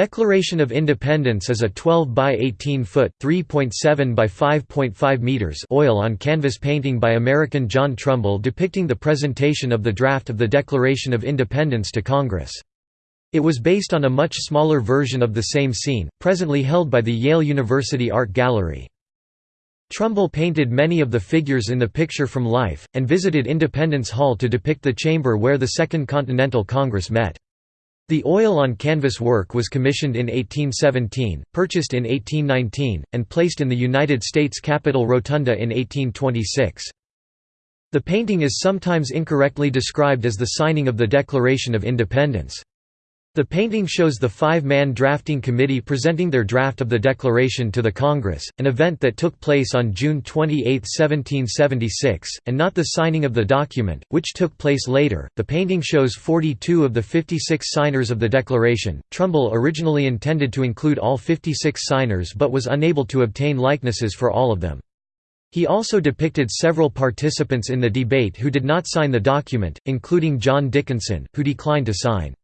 Declaration of Independence is a 12 by 18 foot (3.7 by 5.5 meters) oil on canvas painting by American John Trumbull depicting the presentation of the draft of the Declaration of Independence to Congress. It was based on a much smaller version of the same scene, presently held by the Yale University Art Gallery. Trumbull painted many of the figures in the picture from life, and visited Independence Hall to depict the chamber where the Second Continental Congress met. The oil-on-canvas work was commissioned in 1817, purchased in 1819, and placed in the United States Capitol Rotunda in 1826. The painting is sometimes incorrectly described as the signing of the Declaration of Independence. The painting shows the five-man drafting committee presenting their draft of the Declaration to the Congress, an event that took place on June 28, 1776, and not the signing of the document, which took place later. The painting shows 42 of the 56 signers of the Declaration. Trumbull originally intended to include all 56 signers but was unable to obtain likenesses for all of them. He also depicted several participants in the debate who did not sign the document, including John Dickinson, who declined to sign.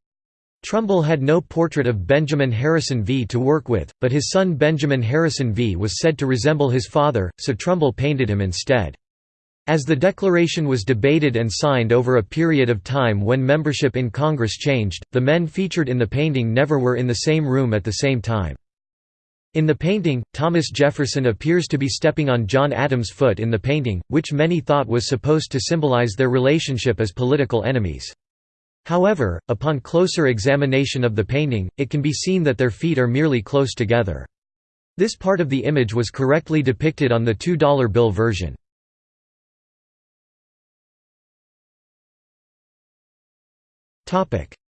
Trumbull had no portrait of Benjamin Harrison V to work with, but his son Benjamin Harrison V was said to resemble his father, so Trumbull painted him instead. As the Declaration was debated and signed over a period of time when membership in Congress changed, the men featured in the painting never were in the same room at the same time. In the painting, Thomas Jefferson appears to be stepping on John Adams' foot in the painting, which many thought was supposed to symbolize their relationship as political enemies. However, upon closer examination of the painting, it can be seen that their feet are merely close together. This part of the image was correctly depicted on the $2 bill version.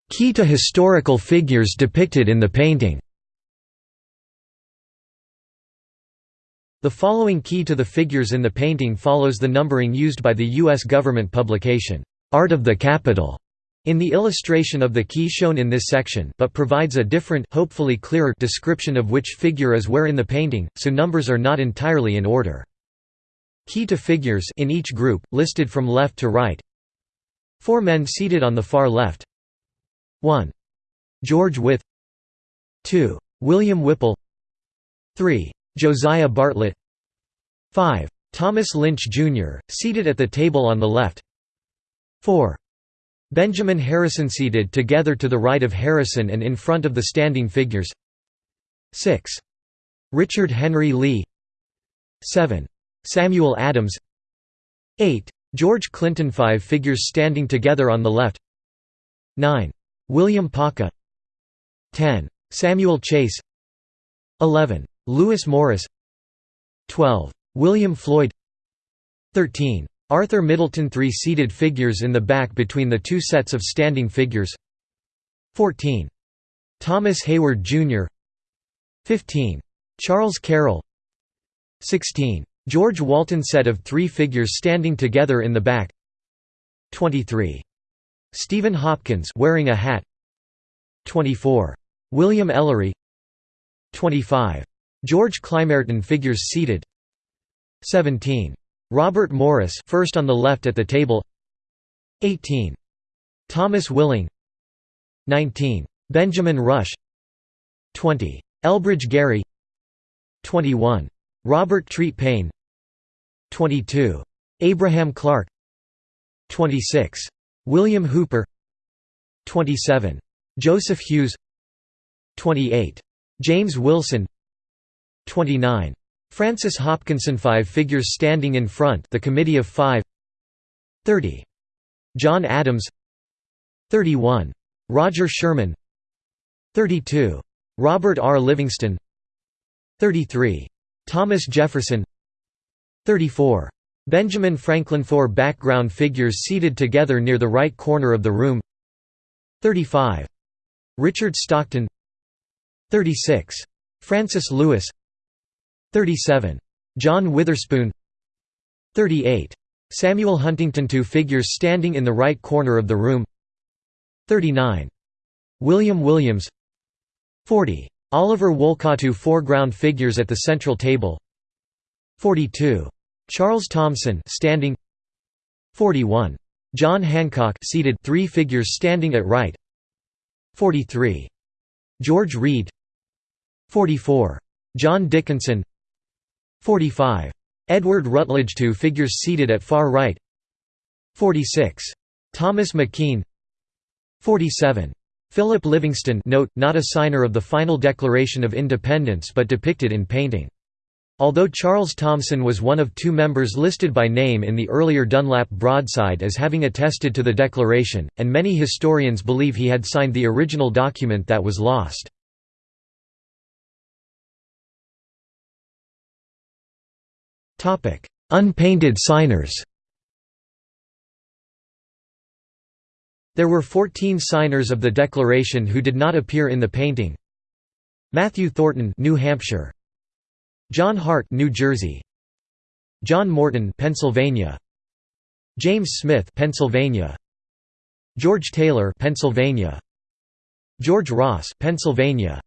Key to historical figures depicted in the painting The following key to the figures in the painting follows the numbering used by the U.S. government publication, Art of the Capitol in the illustration of the key shown in this section but provides a different hopefully clearer description of which figure is where in the painting, so numbers are not entirely in order. Key to figures in each group, listed from left to right Four men seated on the far left 1. George Wythe 2. William Whipple 3. Josiah Bartlett 5. Thomas Lynch, Jr., seated at the table on the left 4. Benjamin Harrison seated together to the right of Harrison and in front of the standing figures 6. Richard Henry Lee 7. Samuel Adams 8. George Clinton 5 figures standing together on the left 9. William Paca 10. Samuel Chase 11. Lewis Morris 12. William Floyd 13. Arthur Middleton three seated figures in the back between the two sets of standing figures 14. Thomas Heyward, Jr. 15. Charles Carroll 16. George Walton set of three figures standing together in the back 23. Stephen Hopkins wearing a hat 24. William Ellery 25. George Clymerton figures seated 17. Robert Morris first on the left at the table 18. Thomas Willing 19. Benjamin Rush 20. Elbridge Gerry 21. Robert Treat Paine 22. Abraham Clark 26. William Hooper 27. Joseph Hewes 28. James Wilson 29. Francis Hopkinson 5 figures standing in front the Committee of Five 30. John Adams 31. Roger Sherman 32. Robert R. Livingston 33. Thomas Jefferson 34. Benjamin Franklin Four background figures seated together near the right corner of the room 35. Richard Stockton 36. Francis Lewis 37. John Witherspoon 38. Samuel Huntington Two figures standing in the right corner of the room 39. William Williams 40. Oliver Wolcott Two foreground figures at the central table 42. Charles Thomson standing 41. John Hancock seated three figures standing at right 43. George Read 44. John Dickinson 45. Edward Rutledge Two figures seated at far right 46. Thomas McKean 47. Philip Livingston note, not a signer of the final Declaration of Independence but depicted in painting. Although Charles Thomson was one of two members listed by name in the earlier Dunlap broadside as having attested to the Declaration, and many historians believe he had signed the original document that was lost. Unpainted signers There were 14 signers of the Declaration who did not appear in the painting. Matthew Thornton, New Hampshire. John Hart, New Jersey. John Morton, Pennsylvania. James Smith, Pennsylvania. George Taylor, Pennsylvania. George Ross, Pennsylvania.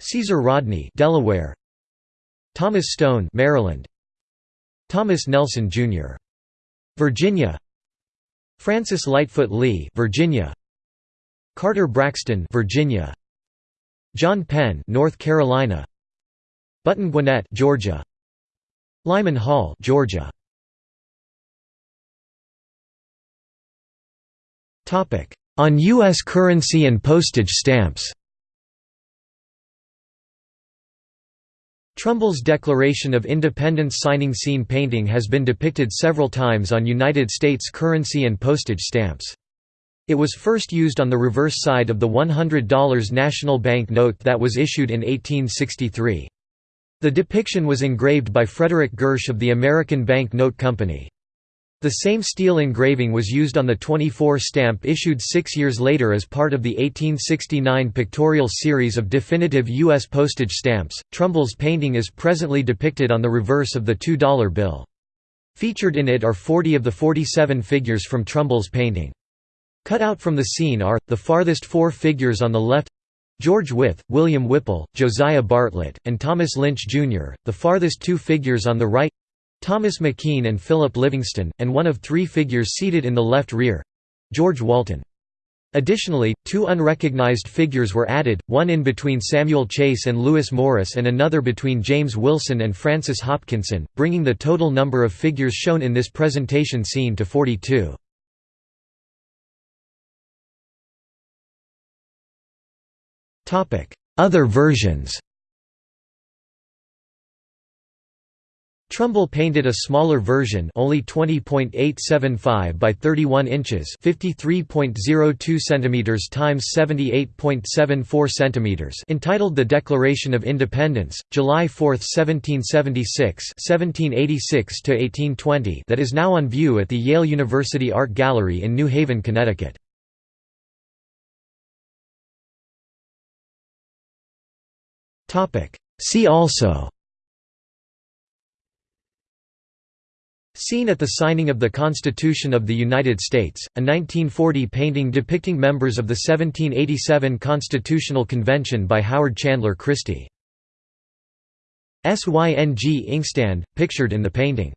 Caesar Rodney, Delaware. Thomas Stone, Maryland. Thomas Nelson Jr. Virginia. Francis Lightfoot Lee, Virginia. Carter Braxton, Virginia. John Penn, North Carolina. Button Gwinnett, Georgia. Lyman Hall, Georgia. Topic: On US currency and postage stamps. Trumbull's Declaration of Independence signing scene painting has been depicted several times on United States currency and postage stamps. It was first used on the reverse side of the $100 national bank note that was issued in 1863. The depiction was engraved by Frederick Girsch of the American Bank Note Company. The same steel engraving was used on the 24 stamp issued six years later as part of the 1869 pictorial series of definitive U.S. postage stamps. Trumbull's painting is presently depicted on the reverse of the $2 bill. Featured in it are 40 of the 47 figures from Trumbull's painting. Cut out from the scene are, the farthest four figures on the left George Wythe, William Whipple, Josiah Bartlett, and Thomas Lynch, Jr., the farthest two figures on the right Thomas McKean and Philip Livingston, and one of three figures seated in the left rear George Walton. Additionally, two unrecognized figures were added, one in between Samuel Chase and Lewis Morris and another between James Wilson and Francis Hopkinson, bringing the total number of figures shown in this presentation scene to 42. Other versions Trumbull painted a smaller version only 20.875 by 31 inches 53.02 centimeters times 78.74 centimeters entitled The Declaration of Independence, July 4, 1776 1786–1820 that is now on view at the Yale University Art Gallery in New Haven, Connecticut. See also Scene at the signing of the Constitution of the United States, a 1940 painting depicting members of the 1787 Constitutional Convention by Howard Chandler Christy. SYNG inkstand, pictured in the painting